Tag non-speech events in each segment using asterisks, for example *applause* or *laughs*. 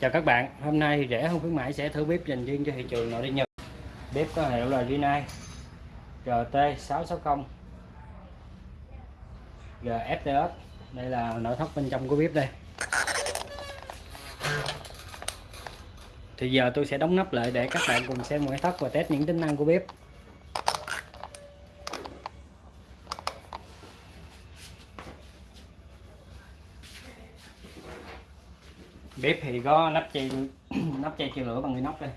Chào các bạn, hôm nay thì rẻ không khuyến mãi sẽ thử bếp dành riêng cho thị trường nội địa Nhật. Bếp có hiệu là Rinnai RT660 GFTS. Đây là nội thất bên trong của bếp đây. Thì giờ tôi sẽ đóng nắp lại để các bạn cùng xem ngoại thất và test những tính năng của bếp. Bếp thì có nắp chay *clears throat* nắp chay chịu lửa bằng inox đây.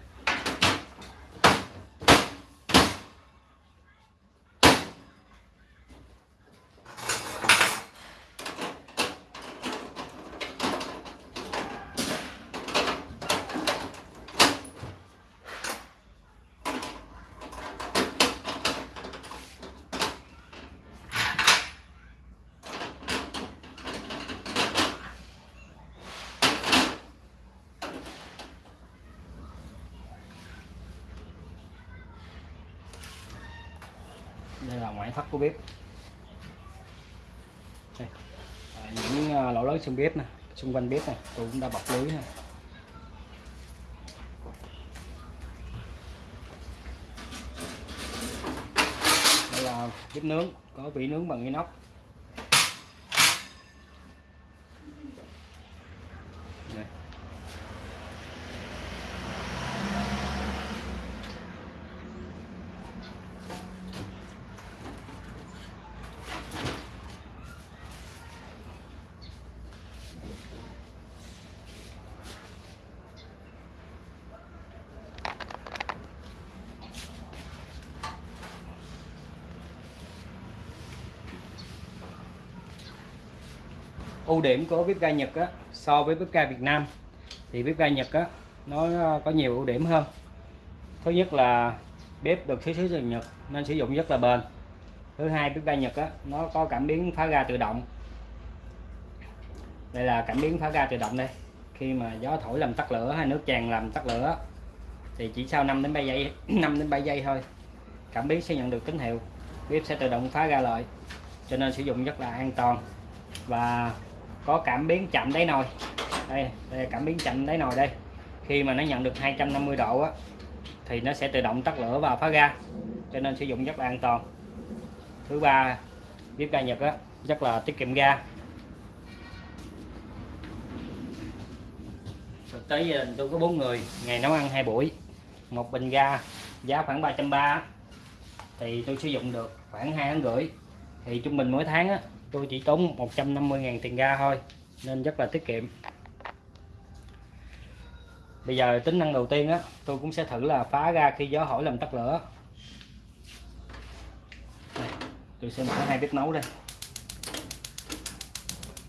Đây thất của bếp. Đây. À, những à, lỗ lớn xung bếp này, xung quanh bếp này tôi cũng đã bọc lưới này, đây là bếp nướng có vỉ nướng bằng inox. Ưu điểm của bếp ga Nhật á, so với bếp ga Việt Nam thì bếp ga Nhật á, nó có nhiều ưu điểm hơn. Thứ nhất là bếp được xuất xứ từ Nhật nên sử dụng rất là bền. Thứ hai bếp ga Nhật á, nó có cảm biến phá ga tự động. Đây là cảm biến phá ga tự động đây. Khi mà gió thổi làm tắt lửa hay nước tràn làm tắt lửa thì chỉ sau 5 đến 7 giây *clears throat* 5 đến 7 giây thôi cảm biến sẽ nhận được tín hiệu. Bếp sẽ tự động phá ra lại cho nên sử dụng rất là an toàn. Và có cảm biến chậm đáy nồi. Đây, đây cảm biến chậm đáy nồi đây. Khi mà nó nhận được 250 độ á, thì nó sẽ tự động tắt lửa và phá ga cho nên sử dụng rất là an toàn. Thứ ba bếp ga Nhật á, rất là tiết kiệm ga. Thực tế gia đình tôi có bốn người ngày nấu ăn hai buổi. Một bình ga giá khoảng 330 thì tôi sử dụng được khoảng hai tháng rưỡi. Thì trung bình mỗi tháng á, tôi chỉ tốn 150.000 tiền ga thôi nên rất là tiết kiệm. Bây giờ tính năng đầu tiên á tôi cũng sẽ thử là phá ga khi gió hỏi làm tắt lửa. Đây, tôi sẽ mở hai bếp nấu đây.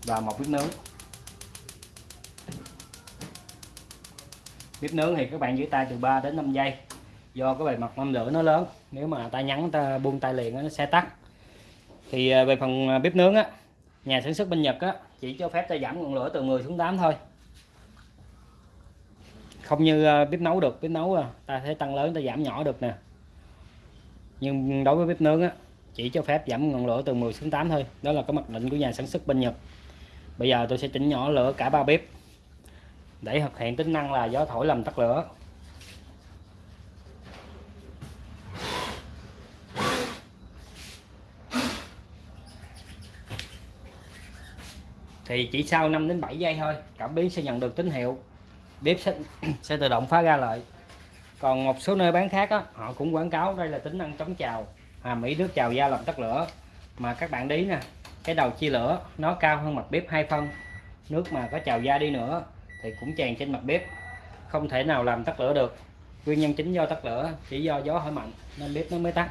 Và một bếp nướng. Bếp nướng thì các bạn giữ tay từ 3 đến 5 giây. Do cái bề mặt mâm lửa nó lớn nếu mà tay nhắn ta buông tay liền nó sẽ tắt thì à, về phần à, bếp nướng á, nhà sản xuất bên Nhật á, chỉ cho phép ta giảm ngọn lửa từ 10 xuống 8 thôi. Không như à, bếp nấu được. Bếp nấu ta thấy tăng lớn, ta giảm nhỏ được nè. Nhưng đối với bếp nướng á, chỉ cho phép giảm ngọn lửa từ 10 xuống 8 thôi. Đó là cái mặc định của nhà sản xuất bên Nhật. Bây giờ tôi sẽ chỉnh nhỏ lửa cả ba bếp để thực hiện tính năng là gió thổi làm tắt lửa. Thì chỉ sau 5 đến 7 giây thôi cảm biến sẽ nhận được tín hiệu. Bếp sẽ, *clears throat* sẽ tự động phá ra lại còn một số nơi bán khác á, họ cũng quảng cáo đây là tính năng chống trào hàm mỹ nước trào da làm tắt lửa. Mà các bạn đi nè cái đầu chia lửa nó cao hơn mặt bếp hai phân. Nước mà có trào da đi nữa thì cũng tràn trên mặt bếp. Không thể nào làm tắt lửa được. Nguyên nhân chính do tắt lửa chỉ do gió hỏi mạnh nên bếp nó mới tắt.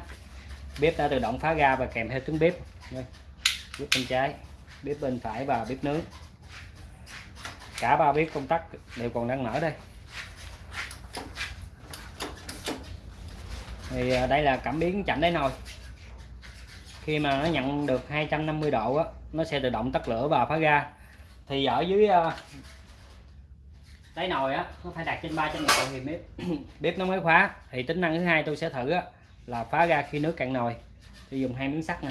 Bếp đã tự động phá ra và kèm theo tiếng bếp. Bếp bên trái bếp bên phải và bếp nướng. Cả ba bếp công tắc đều còn đang mở đây. Thì à, đây là cảm biến chạm đáy nồi. Khi mà nó nhận được 250 độ á, nó sẽ tự động tắt lửa và phá ga. Thì ở dưới à, đáy nồi á nó phải đặt trên 300 độ thì bếp *coughs* bếp nó mới khóa. Thì tính năng thứ hai tôi sẽ thử á, là phá ga khi nước cạn nồi. Tôi dùng hai miếng sắt nè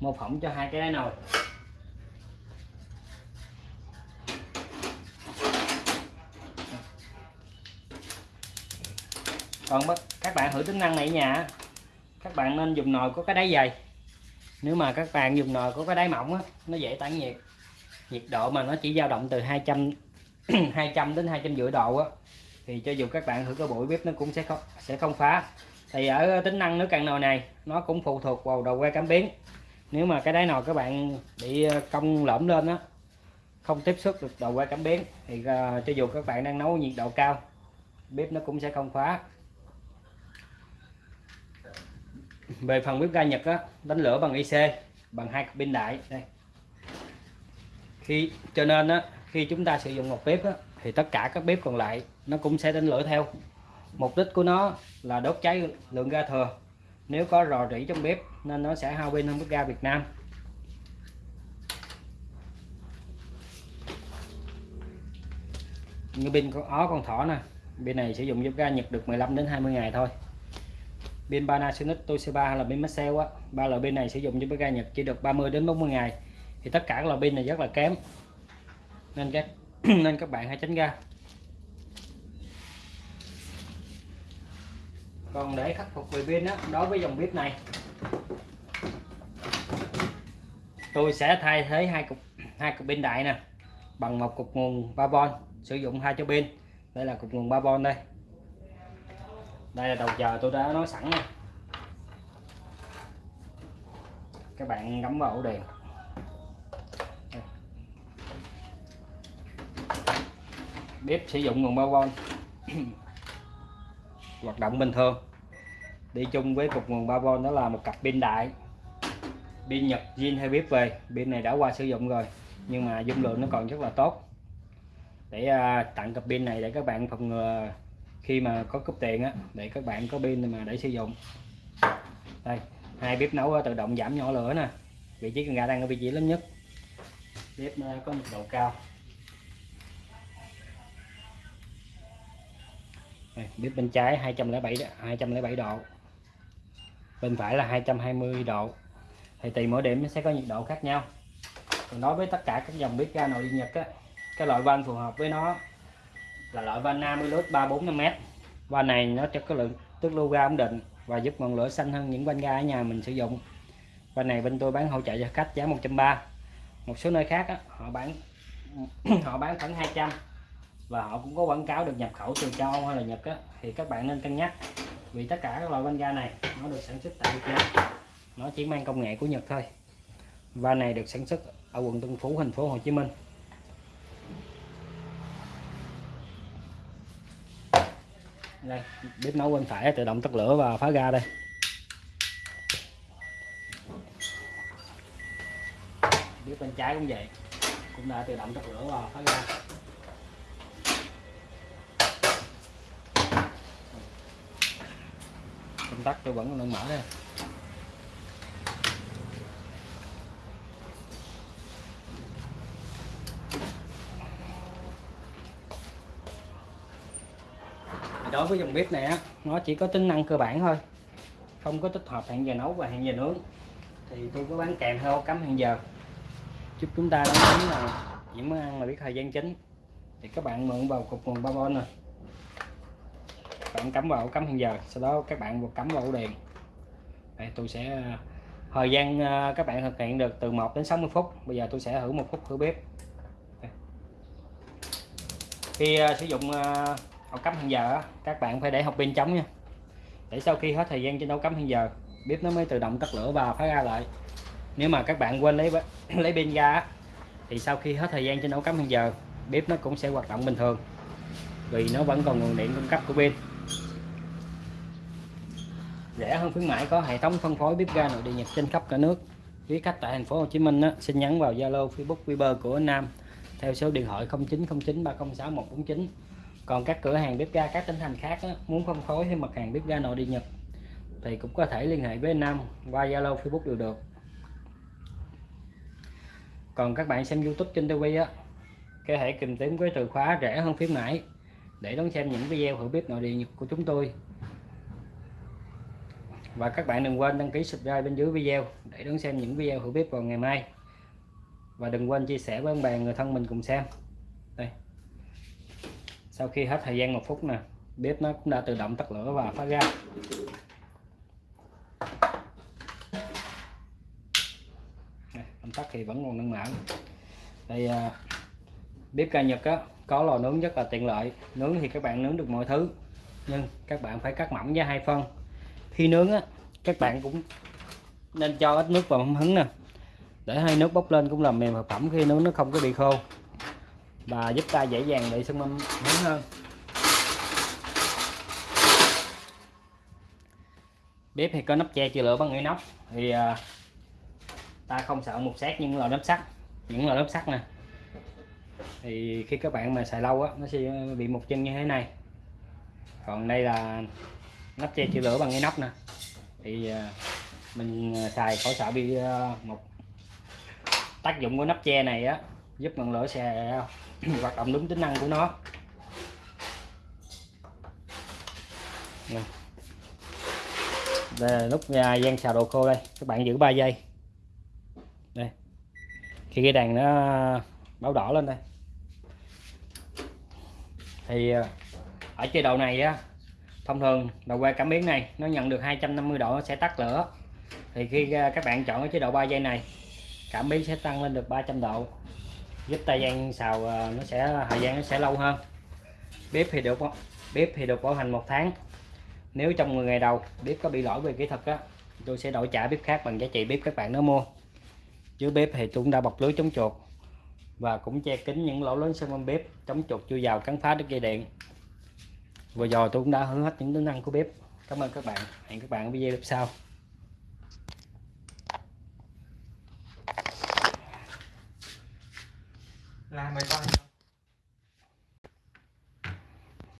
mô phỏng cho hai cái đáy nồi. Còn các bạn thử tính năng này nhà các bạn nên dùng nồi có cái đáy dày. Nếu mà các bạn dùng nồi có cái đáy mỏng á nó dễ tản nhiệt. Nhiệt độ mà nó chỉ dao động từ 200 200 *clears throat* đến 250 độ á thì cho dù các bạn thử cái bụi bếp nó cũng sẽ không sẽ không phá. Thì ở tính năng nước cạn nồi này nó cũng phụ thuộc vào đầu que cảm biến. Nếu mà cái đáy nồi các bạn bị ờ, cong lõm lên á không tiếp xúc được đầu que cảm biến thì uh, cho dù các bạn đang nấu nhiệt độ cao bếp nó cũng sẽ không khóa về phần bếp ga Nhật á, đánh lửa bằng IC bằng hai pin đại đây. Khi cho nên á, khi chúng ta sử dụng một bếp á, thì tất cả các bếp còn lại nó cũng sẽ đánh lửa theo. Mục đích của nó là đốt cháy lượng ga thừa. Nếu có rò rỉ trong bếp nên nó sẽ hao pin hơn bếp ga Việt Nam. Như pin con ó con thỏ nè bên này sử dụng bếp ga Nhật được 15 đến 20 ngày thôi pin Panasonic Toshiba hay là pin Maxell á, ba loại pin này sử dụng cho bếp ga Nhật chỉ được 30 đến 40 ngày. Thì tất cả các loại pin này rất là kém. Nên các *clears throat* nên các bạn hãy tránh ra. Còn để khắc phục về pin đó đối với dòng bếp này, tôi sẽ thay thế hai cục hai cục pin đại nè, bằng một cục nguồn 3V sử dụng hai cho pin. Đây là cục nguồn 3V đây đây là đầu chờ tôi đã nói sẵn nha, các bạn gắm vào ổ đèn. Bếp sử dụng nguồn bao vôn *coughs* hoạt động bình thường. Đi chung với cục nguồn 3V đó là một cặp pin đại. Pin Nhật zin hay bếp về. Pin này đã qua sử dụng rồi nhưng mà dung lượng nó còn rất là tốt. Để à, tặng cặp pin này để các bạn phòng ngừa khi mà có cúp tiền á để các bạn có pin mà để sử dụng. Đây hai bếp nấu tự động giảm nhỏ lửa nè. Vị trí cần gà đang ở vị trí lớn nhất. Bếp ờ, có nhiệt độ cao. Đây, bếp bên trái 207 207 độ. Bên phải là 220 độ. Thì tùy mỗi điểm nó sẽ có nhiệt độ khác nhau. Còn đối với tất cả các dòng bếp ga nội địa nhật á cái loại van phù hợp với nó là loại van Namilus 345m van này nó cho cái lượng tức lưu ga ổn định và giúp ngọn lửa xanh hơn những van ga ở nhà mình sử dụng. Van này bên tôi bán hỗ trợ cho khách giá 130 một số nơi khác á, họ bán *clears throat* họ bán khoảng 200 và họ cũng có quảng cáo được nhập khẩu từ châu Âu hay là Nhật á, thì các bạn nên cân nhắc. Vì tất cả các loại van ga này nó được sản xuất tại Việt Nam. Nó chỉ mang công nghệ của Nhật thôi. Van này được sản xuất ở quận Tân Phú thành phố Hồ Chí Minh. Đây, bếp nấu bên phải, tự động tắt lửa và phá ga đây. Bếp bên trái cũng vậy, cũng đã tự động tắt lửa và phá ga. Công tắc tôi vẫn đang mở đây. Đối với dòng bếp này á nó chỉ có tính năng cơ bản thôi. Không có tích hợp hẹn giờ nấu và hẹn giờ nướng. Thì tôi có bán kèm theo cắm hẹn giờ. Giúp chúng ta nấu nướng là những món ăn là biết thời gian chính. Thì các bạn mượn vào cục nguồn 3V nè. Bạn cắm vào cắm hẹn giờ sau đó các bạn cắm vào ổ điện đây tôi sẽ à, thời gian à, các bạn thực hiện được từ 1 đến 60 phút. Bây giờ tôi sẽ thử một phút thử bếp. Đây. khi uh, sử dụng uh, ổ cắm hẹn giờ các bạn phải để hộp pin trống nha. Để sau khi hết thời gian trên ổ cắm hẹn giờ bếp nó mới tự động tắt lửa và phá ra lại. Nếu mà các bạn quên lấy *laughs* lấy pin ra thì sau khi hết thời gian trên ổ cắm hẹn giờ bếp nó cũng sẽ hoạt động bình thường. Vì nó vẫn còn nguồn điện cung cấp của pin. Rẻ hơn khuyến mãi có hệ thống phân phối bếp ga nội địa nhật trên khắp cả nước. Quý khách tại thành phố Hồ Chí Minh á, xin nhắn vào Zalo Facebook Viber của Nam. Theo số điện thoại 0909306149 còn các cửa hàng bếp ga các tỉnh thành khác á, muốn phân phối thêm mặt hàng bếp ga nội địa nhật thì cũng có thể liên hệ với Nam qua Zalo Facebook đều được. Còn các bạn xem YouTube trên TV á có thể tìm kiếm với từ khóa rẻ hơn khuyến mãi để đón xem những video hữu bếp nội địa nhật của chúng tôi. Và các bạn đừng quên đăng ký subscribe bên dưới video để đón xem những video hữu bếp vào ngày mai. Và đừng quên chia sẻ với bạn bè người thân mình cùng xem sau khi hết thời gian một phút nè bếp nó cũng đã tự động tắt lửa và phát ra. Công tắc thì vẫn còn nâng mở đây à, bếp ga Nhật á có lò nướng rất là tiện lợi. Nướng thì các bạn nướng được mọi thứ nhưng các bạn phải cắt mỏng ra hai phân. Khi nướng á các bạn cũng nên cho ít nước vào mâm hứng nè. Để hai nước bốc lên cũng làm mềm thực phẩm khi nướng nó không có bị khô và giúp ta dễ dàng để xương mâm lớn hơn. Bếp thì có nắp che chữa lửa bằng inox. Thì à, ta không sợ một sát những lò nắp sắt những lò nắp sắt nè. Thì khi các bạn mà xài lâu á nó sẽ bị mục chân như thế này. Còn đây là nắp che chữa lửa bằng inox nè. Thì à, mình à, xài khỏi sợ bị à, một tác dụng của nắp che này á giúp ngọn lửa sẽ *clears throat* hoạt động đúng tính năng của nó. Nè. đây là lúc à, gian xào đồ khô đây. Các bạn giữ 3 giây. Đây. Khi cái đèn nó báo đỏ lên đây. Thì ờ, ở chế độ này á thông thường đầu quay cảm biến này nó nhận được 250 độ nó sẽ tắt lửa. Thì khi ờ, các bạn chọn cái chế độ 3 giây này cảm biến sẽ tăng lên được 300 độ giúp tay gian xào ờ, nó sẽ, thời gian nó sẽ lâu hơn. Bếp thì được, bếp thì được bảo hành một tháng. Nếu trong 10 ngày đầu bếp có bị lỗi về kỹ thuật á, tôi sẽ đổi trả bếp khác bằng giá trị bếp các bạn nó mua. Dưới bếp thì tôi cũng đã bọc lưới chống chuột và cũng che kín những lỗ lớn xung quanh bếp, chống chuột chui vào cắn phá đứt dây điện. Vừa rồi tôi cũng đã hướng hết những tính năng của bếp. Cảm ơn các bạn. Hẹn các bạn ở video sau. Làm bài coi.